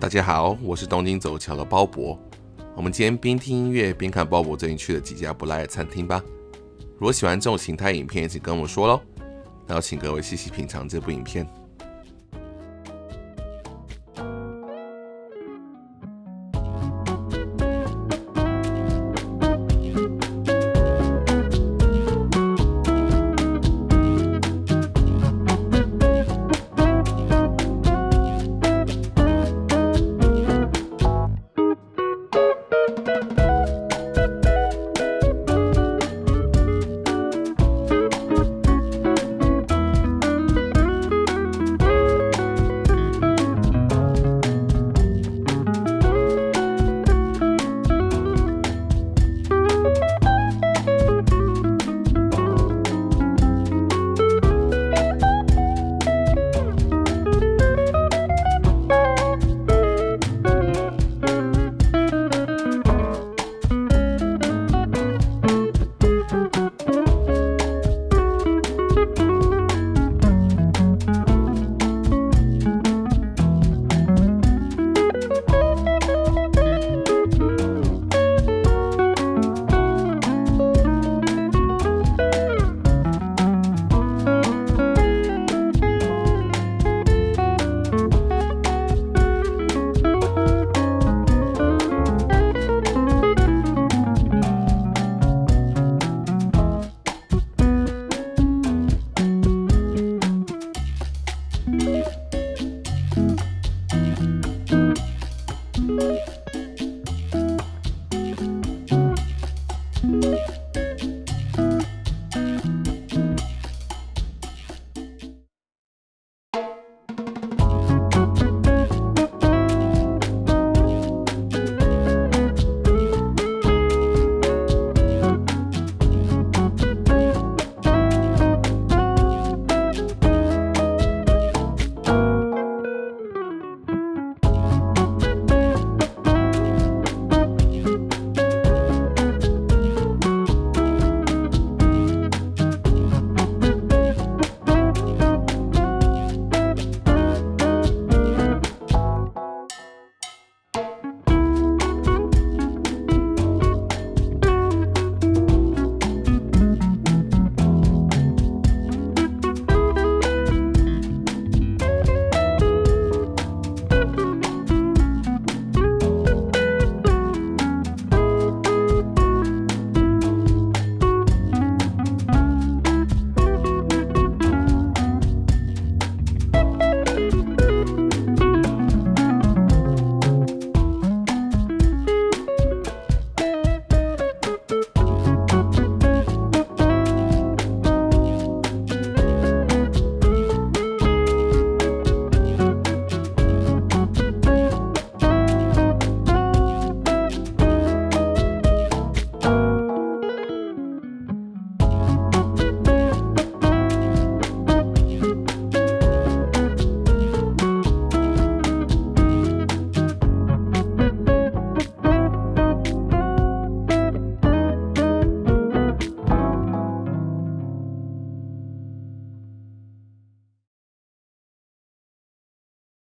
大家好，我是东京走桥的鲍勃。我们今天边听音乐边看鲍勃最近去的几家不赖的餐厅吧。如果喜欢这种形态影片，请跟我说喽。那要请各位细细品尝这部影片。